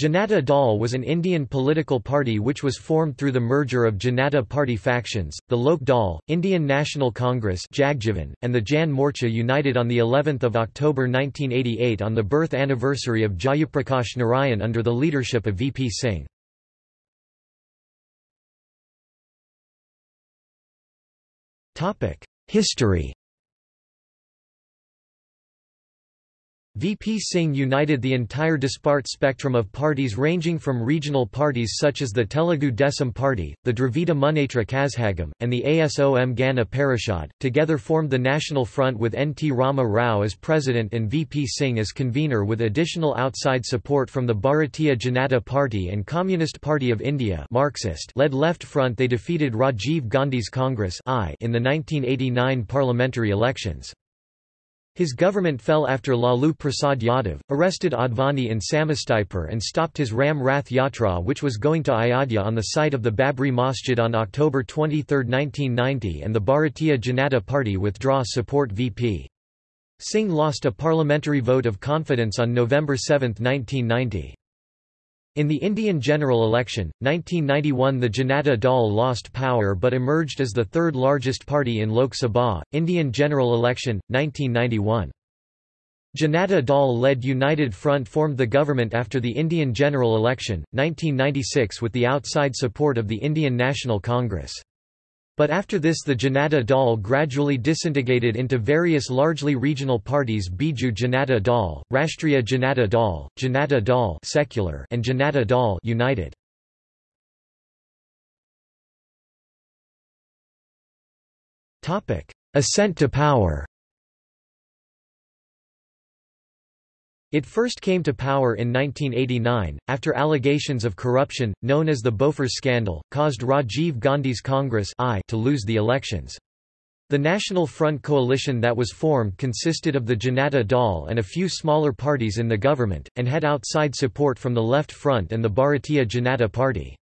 Janata Dal was an Indian political party which was formed through the merger of Janata Party factions, the Lok Dal, Indian National Congress Jagjivan, and the Jan Morcha united on of October 1988 on the birth anniversary of Jayaprakash Narayan under the leadership of VP Singh. History VP Singh united the entire disparate spectrum of parties ranging from regional parties such as the Telugu Desam Party, the Dravida Munnetra Kazhagam, and the ASOM Gana Parishad, together formed the National Front with N. T. Rama Rao as president and VP Singh as convener with additional outside support from the Bharatiya Janata Party and Communist Party of India Marxist-led Left Front they defeated Rajiv Gandhi's Congress in the 1989 parliamentary elections. His government fell after Lalu Prasad Yadav, arrested Advani in Samastipur and stopped his Ram Rath Yatra which was going to Ayodhya on the site of the Babri Masjid on October 23, 1990 and the Bharatiya Janata Party withdraw support VP. Singh lost a parliamentary vote of confidence on November 7, 1990. In the Indian general election, 1991 the Janata Dal lost power but emerged as the third largest party in Lok Sabha, Indian general election, 1991. Janata Dal-led United Front formed the government after the Indian general election, 1996 with the outside support of the Indian National Congress. But after this the Janata Dal gradually disintegrated into various largely regional parties Biju Janata Dal, Rashtriya Janata Dal, Janata Dal secular and Janata Dal United. Ascent to power It first came to power in 1989, after allegations of corruption, known as the Bofors scandal, caused Rajiv Gandhi's Congress I to lose the elections. The National Front coalition that was formed consisted of the Janata Dal and a few smaller parties in the government, and had outside support from the Left Front and the Bharatiya Janata Party.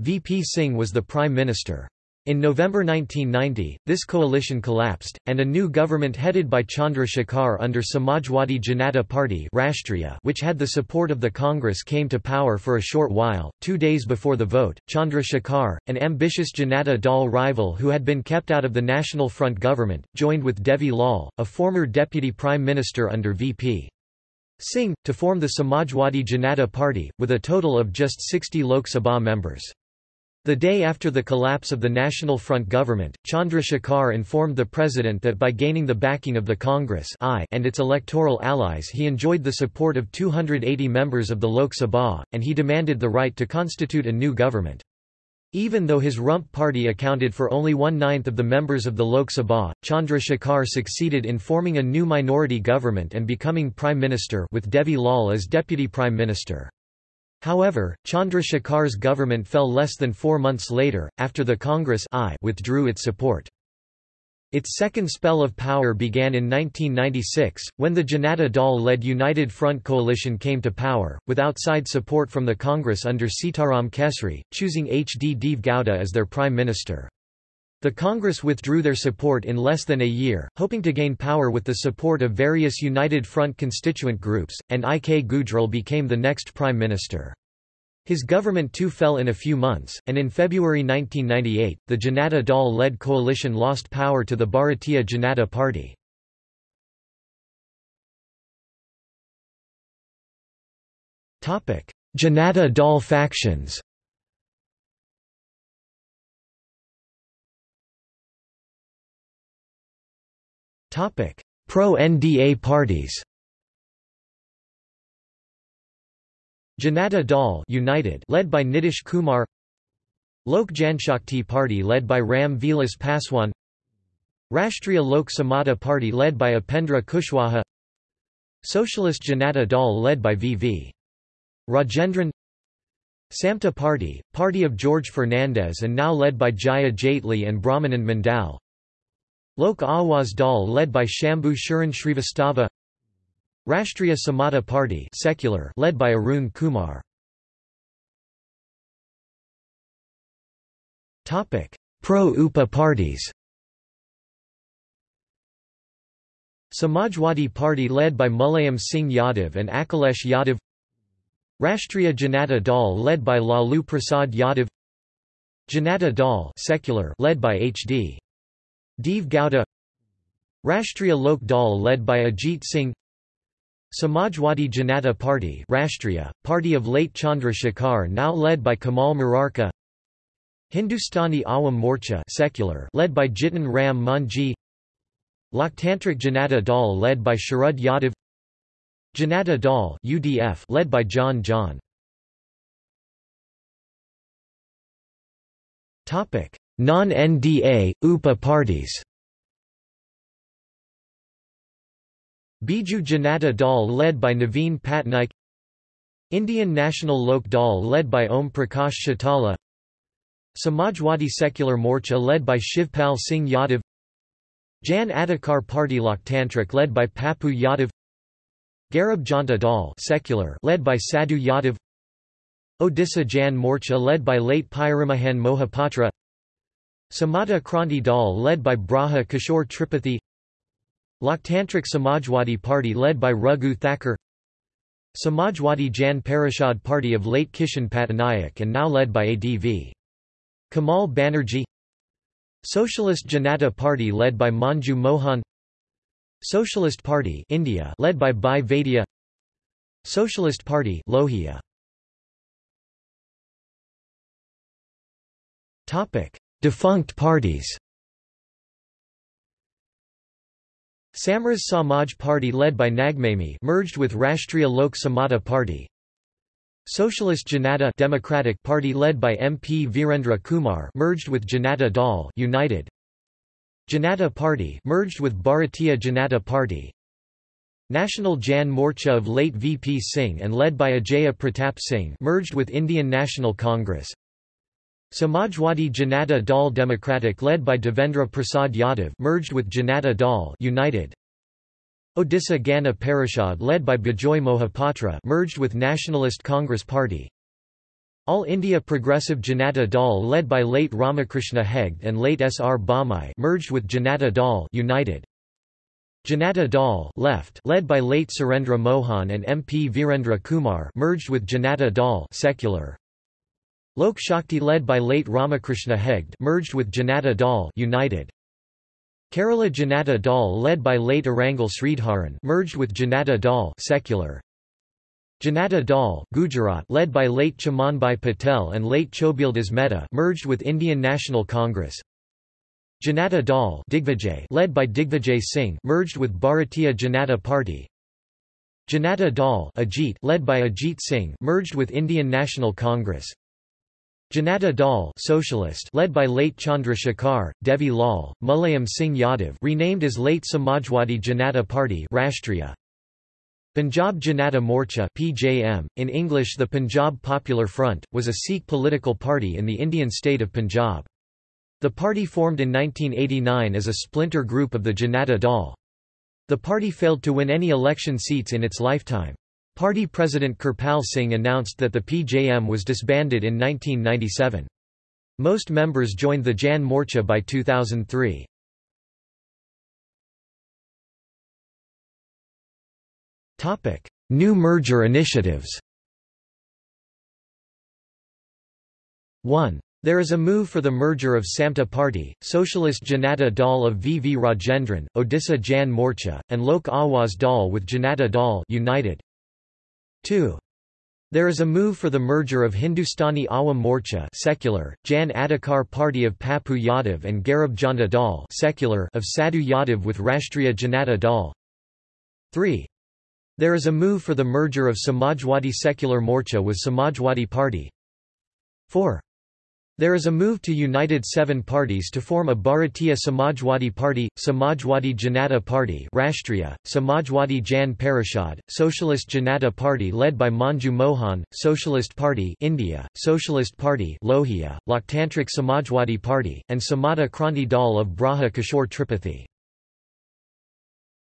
VP Singh was the Prime Minister. In November 1990, this coalition collapsed, and a new government headed by Chandra Shekhar under Samajwadi Janata Party Rashtriya which had the support of the Congress came to power for a short while. Two days before the vote, Chandra Shekhar, an ambitious Janata Dal rival who had been kept out of the National Front government, joined with Devi Lal, a former deputy prime minister under VP. Singh, to form the Samajwadi Janata Party, with a total of just 60 Lok Sabha members. The day after the collapse of the National Front government, Chandra Shekhar informed the president that by gaining the backing of the Congress I and its electoral allies he enjoyed the support of 280 members of the Lok Sabha, and he demanded the right to constitute a new government. Even though his rump party accounted for only one-ninth of the members of the Lok Sabha, Chandra Shekhar succeeded in forming a new minority government and becoming prime minister with Devi Lal as deputy prime minister. However, Chandra Shekhar's government fell less than four months later, after the Congress I withdrew its support. Its second spell of power began in 1996, when the Janata Dal-led United Front coalition came to power, with outside support from the Congress under Sitaram Kesri, choosing H. D. Deve Gowda as their prime minister. The Congress withdrew their support in less than a year, hoping to gain power with the support of various United Front constituent groups, and I. K. Gujral became the next prime minister. His government too fell in a few months, and in February 1998, the Janata Dal-led coalition lost power to the Bharatiya Janata Party. Janata Dal factions Pro-NDA parties. Janata Dal United led by Nitish Kumar Lok Janshakti Party led by Ram Vilas Paswan Rashtriya Lok Samata Party led by Upendra Kushwaha Socialist Janata Dal led by V.V. Rajendran Samta Party, party of George Fernandes and now led by Jaya Jaitley and Brahmanand Mandal Lok Awaz Dal led by Shambhu Sharan Shrivastava Rashtriya Samata Party secular led by Arun Kumar. Pro-UPA parties. Samajwadi Party led by Mulayam Singh Yadav and Akhilesh Yadav. Rashtriya Janata Dal led by Lalu Prasad Yadav. Janata Dal secular led by H.D. Deve Gowda Rashtriya Lok Dal led by Ajit Singh Samajwadi Janata Party Rashtriya, party of late Chandra Shekhar now led by Kamal Murarka Hindustani Awam Morcha secular led by Jitan Ram Manjhi Loktantrik Janata Dal led by Sharad Yadav Janata Dal UDF led by John John. Topic Non-NDA UPA parties. Biju Janata Dal led by Naveen Patnaik. Indian National Lok Dal led by Om Prakash Chautala Samajwadi Secular Morcha led by Shivpal Singh Yadav. Jan Adhikar Party Loktantrik led by Pappu Yadav. Garib Janta Dal secular led by Sadhu Yadav. Odisha Jan Morcha led by late Pyarimohan Mohapatra Samata Kranti Dal led by Braja Kishore Tripathy Loktantrik Samajwadi Party led by Raghu Thakur Samajwadi Jan Parishad Party of late Kishan Patnaik and now led by ADV. Kamal Banerjee Socialist Janata Party led by Manju Mohan Socialist Party India led by Bhai Vaidya Socialist Party Lohia Topic Defunct parties Samras Samaj Party led by Nagmani merged with Rashtriya Lok Samata Party. Socialist Janata Democratic Party led by MP Virendra Kumar merged with Janata Dal United. Janata Party merged with Bharatiya Janata Party. National Jan Morcha of late VP Singh and led by Ajaya Pratap Singh merged with Indian National Congress. Samajwadi Janata Dal Democratic led by Devendra Prasad Yadav merged with Janata Dal United. Odisha Gana Parishad led by Bijoy Mohapatra merged with Nationalist Congress Party. All India Progressive Janata Dal led by late Ramakrishna Hegde and late S. R. Bommai merged with Janata Dal United. Janata Dal left led by late Surendra Mohan and MP Virendra Kumar merged with Janata Dal secular. Lok Shakti led by late Ramakrishna Hegde merged with Janata Dal United. Kerala Janata Dal led by late Arangal Sridharan merged with Janata Dal secular. Janata Dal Gujarat led by late Chamanbhai Patel and late Chhabildas Mehta merged with Indian National Congress. Janata Dal Digvijay led by Digvijay Singh merged with Bharatiya Janata Party. Janata Dal Ajit led by Ajit Singh merged with Indian National Congress. Janata Dal socialist led by late Chandra Devi Lal, Mulayam Singh Yadav renamed as late Samajwadi Janata Party Rashtriya. Punjab Janata Morcha PJM, in English the Punjab Popular Front, was a Sikh political party in the Indian state of Punjab. The party formed in 1989 as a splinter group of the Janata Dal. The party failed to win any election seats in its lifetime. Party President Kirpal Singh announced that the PJM was disbanded in 1997. Most members joined the Jan Morcha by 2003. New merger initiatives 1. There is a move for the merger of Samta Party, Socialist Janata Dal of V. V. Rajendran, Odisha Jan Morcha, and Lok Awaz Dal with Janata Dal United. 2. There is a move for the merger of Hindustani Awam Morcha secular, Jan Adhikar Party of Pappu Yadav and Garib Janta Dal secular of Sadhu Yadav with Rashtriya Janata Dal. 3. There is a move for the merger of Samajwadi Secular Morcha with Samajwadi Party. 4. There is a move to united seven parties to form a Bharatiya Samajwadi Party, Samajwadi Janata Party Rashtriya, Samajwadi Jan Parishad, Socialist Janata Party led by Manju Mohan, Socialist Party India, Socialist Party Lohia, Loktantrik Samajwadi Party, and Samata Kranti Dal of Braja Kishore Tripathy.